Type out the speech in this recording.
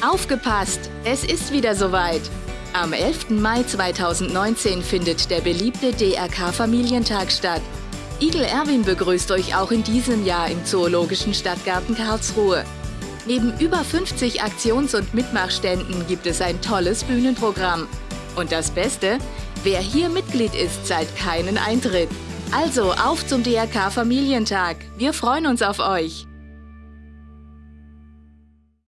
Aufgepasst! Es ist wieder soweit! Am 11. Mai 2019 findet der beliebte DRK Familientag statt. Igel Erwin begrüßt euch auch in diesem Jahr im Zoologischen Stadtgarten Karlsruhe. Neben über 50 Aktions- und Mitmachständen gibt es ein tolles Bühnenprogramm. Und das Beste, wer hier Mitglied ist, zahlt keinen Eintritt. Also auf zum DRK Familientag. Wir freuen uns auf euch.